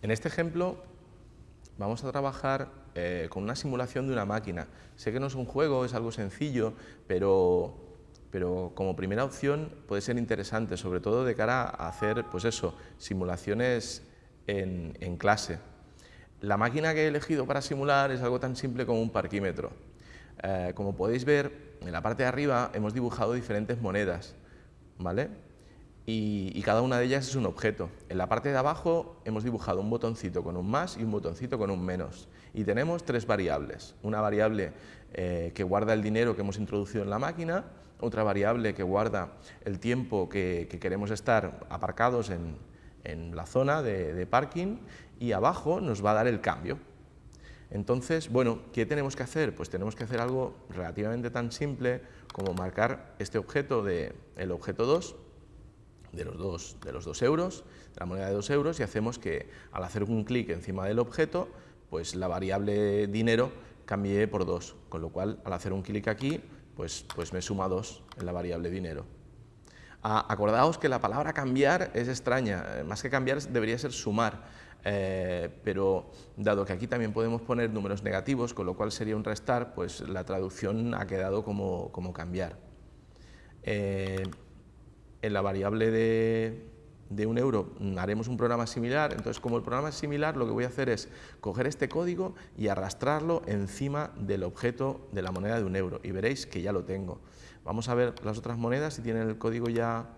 En este ejemplo vamos a trabajar eh, con una simulación de una máquina. Sé que no es un juego, es algo sencillo, pero, pero como primera opción puede ser interesante, sobre todo de cara a hacer pues eso, simulaciones en, en clase. La máquina que he elegido para simular es algo tan simple como un parquímetro. Eh, como podéis ver, en la parte de arriba hemos dibujado diferentes monedas, ¿vale? Y, cada una de ellas es un objeto. En la parte de abajo hemos dibujado un botoncito con un más y un botoncito con un menos. Y tenemos tres variables. Una variable eh, que guarda el dinero que hemos introducido en la máquina, otra variable que guarda el tiempo que, queremos estar aparcados en, la zona de parking y abajo nos va a dar el cambio. Entonces, bueno, ¿qué tenemos que hacer? Pues tenemos que hacer algo relativamente tan simple como marcar este objeto de el objeto 2 de los dos, de los dos euros, de la moneda de 2 euros, y hacemos que al hacer un clic encima del objeto, pues la variable dinero cambie por 2, con lo cual al hacer un clic aquí, pues, pues me suma 2 en la variable dinero. Ah, acordaos que la palabra cambiar es extraña, eh, más que cambiar debería ser sumar, eh, pero dado que aquí también podemos poner números negativos, con lo cual sería un restar, pues la traducción ha quedado como, cambiar. Eh, en la variable de, de, un euro haremos un programa similar, entonces como el programa es similar, lo que voy a hacer es coger este código y arrastrarlo encima del objeto de la moneda de un euro, y veréis que ya lo tengo. Vamos a ver las otras monedas si tienen el código ya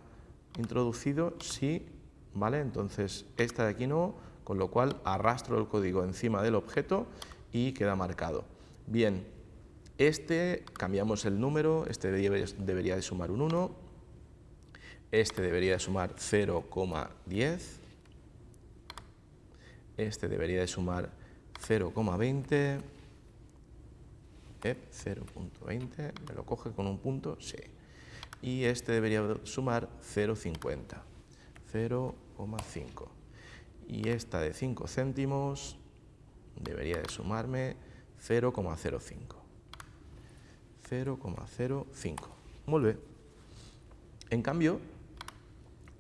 introducido, sí, ¿vale? Entonces esta de aquí no, con lo cual arrastro el código encima del objeto y queda marcado. Bien, este cambiamos el número, este debería de sumar un 1, este debería de sumar 0,10, este debería de sumar 0,20, 0.20, me lo coge con un punto, sí. Y este debería sumar 0,50, 0,5 y esta de 5 céntimos debería de sumarme 0,05. 0,05. Muy bien. En cambio,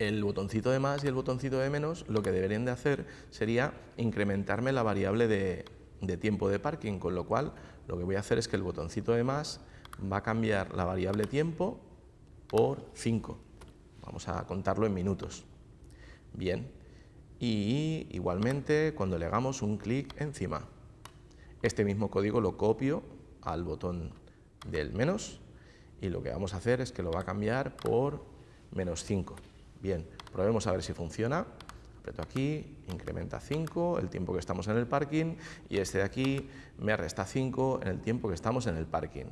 el botoncito de más y el botoncito de menos lo que deberían de hacer sería incrementarme la variable de, de tiempo de parking, con lo cual lo que voy a hacer es que el botoncito de más va a cambiar la variable tiempo por 5. Vamos a contarlo en minutos. Bien, y igualmente cuando le hagamos un clic encima. Este mismo código lo copio al botón del menos y lo que vamos a hacer es que lo va a cambiar por menos 5. Bien, probemos a ver si funciona. Aprieto aquí, incrementa 5 el tiempo que estamos en el parking y este de aquí me resta 5 en el tiempo que estamos en el parking.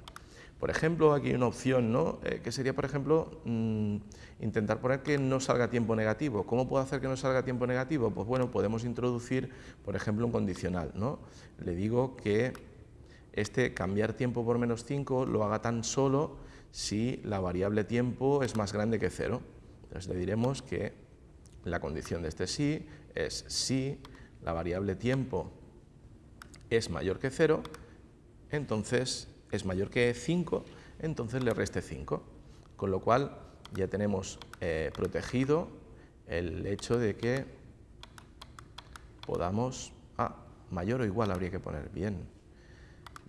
Por ejemplo, aquí hay una opción, ¿no? Eh, que sería, por ejemplo, mm, intentar poner que no salga tiempo negativo. ¿Cómo puedo hacer que no salga tiempo negativo? Pues bueno, podemos introducir, por ejemplo, un condicional, ¿no? Le digo que este cambiar tiempo por menos 5 lo haga tan solo si la variable tiempo es más grande que 0. Entonces le diremos que la condición de este sí es si la variable tiempo es mayor que 0, entonces es mayor que 5, entonces le reste 5. Con lo cual ya tenemos eh, protegido el hecho de que podamos... Ah, mayor o igual habría que poner. Bien,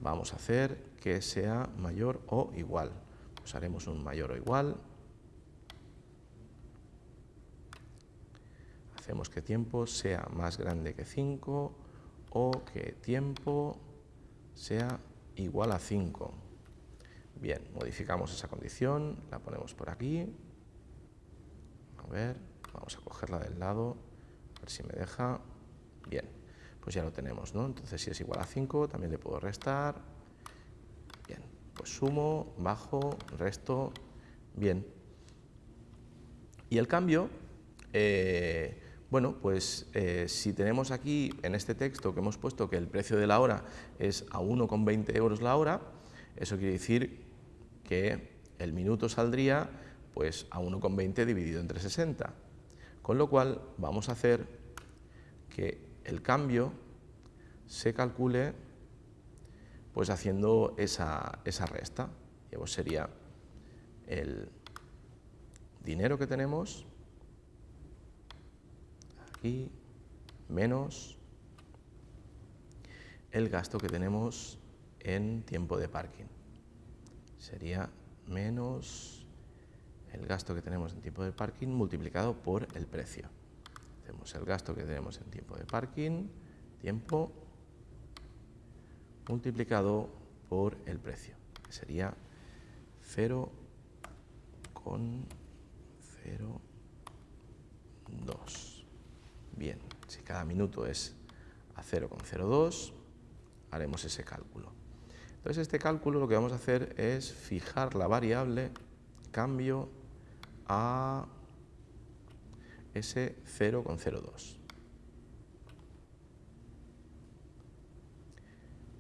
vamos a hacer que sea mayor o igual. Pues haremos un mayor o igual. Hacemos que tiempo sea más grande que 5 o que tiempo sea igual a 5. Bien, modificamos esa condición, la ponemos por aquí. A ver, vamos a cogerla del lado, a ver si me deja. Bien, pues ya lo tenemos, ¿no? Entonces si es igual a 5 también le puedo restar. Bien, pues sumo, bajo, resto, bien. Y el cambio, eh, bueno, pues eh, si tenemos aquí en este texto que hemos puesto que el precio de la hora es a 1,20 euros la hora, eso quiere decir que el minuto saldría pues a 1,20 dividido entre 60. Con lo cual vamos a hacer que el cambio se calcule pues haciendo esa, esa resta. Y pues sería el dinero que tenemos aquí menos el gasto que tenemos en tiempo de parking. Sería menos el gasto que tenemos en tiempo de parking multiplicado por el precio. Hacemos el gasto que tenemos en tiempo de parking, tiempo, multiplicado por el precio, que sería 0,02. Bien, si cada minuto es a 0,02, haremos ese cálculo. Entonces este cálculo lo que vamos a hacer es fijar la variable cambio a ese 0,02.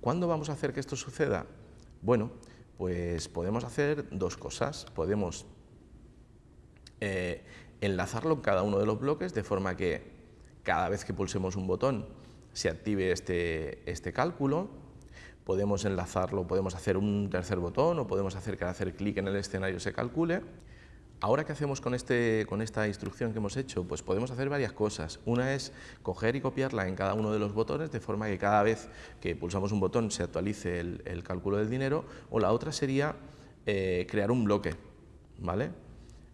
¿Cuándo vamos a hacer que esto suceda? Bueno, pues podemos hacer dos cosas. Podemos eh, enlazarlo en cada uno de los bloques de forma que cada vez que pulsemos un botón se active este, este cálculo. Podemos enlazarlo, podemos hacer un tercer botón o podemos hacer que al hacer clic en el escenario se calcule. Ahora, ¿qué hacemos con, este, con esta instrucción que hemos hecho? Pues podemos hacer varias cosas. Una es coger y copiarla en cada uno de los botones, de forma que cada vez que pulsamos un botón se actualice el, cálculo del dinero, o la otra sería eh, crear un bloque. ¿vale?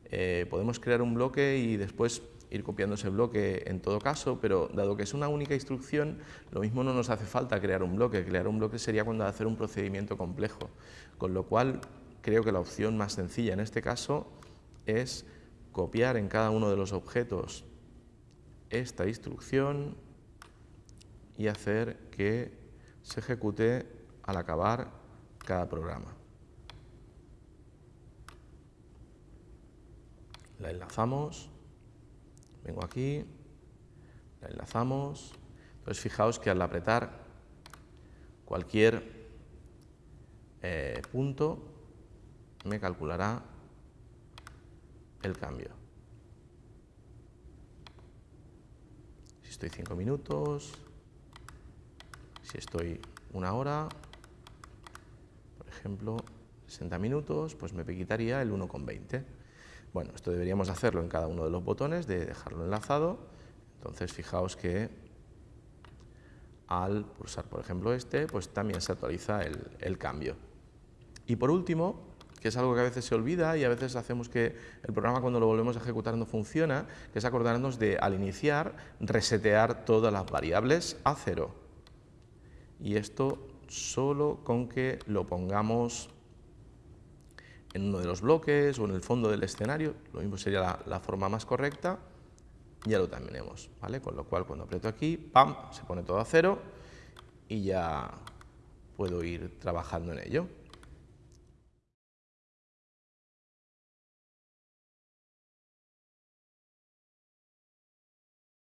Eh, podemos crear un bloque y después ir copiando ese bloque en todo caso, pero dado que es una única instrucción, lo mismo no nos hace falta crear un bloque. Crear un bloque sería cuando hacer un procedimiento complejo, con lo cual creo que la opción más sencilla en este caso es copiar en cada uno de los objetos esta instrucción y hacer que se ejecute al acabar cada programa. La enlazamos, vengo aquí, la enlazamos, entonces fijaos que al apretar cualquier eh, punto me calculará el cambio. Si estoy 5 minutos, si estoy una hora, por ejemplo, 60 minutos, pues me quitaría el 1,20. Bueno, esto deberíamos hacerlo en cada uno de los botones, de dejarlo enlazado. Entonces, fijaos que al pulsar, por ejemplo, este, pues también se actualiza el, cambio. Y por último, que es algo que a veces se olvida y a veces hacemos que el programa cuando lo volvemos a ejecutar no funciona, que es acordarnos de al iniciar resetear todas las variables a cero. Y esto solo con que lo pongamos en uno de los bloques o en el fondo del escenario, lo mismo sería la, forma más correcta, ya lo terminemos, ¿vale? Con lo cual cuando aprieto aquí, ¡pam!, se pone todo a cero y ya puedo ir trabajando en ello.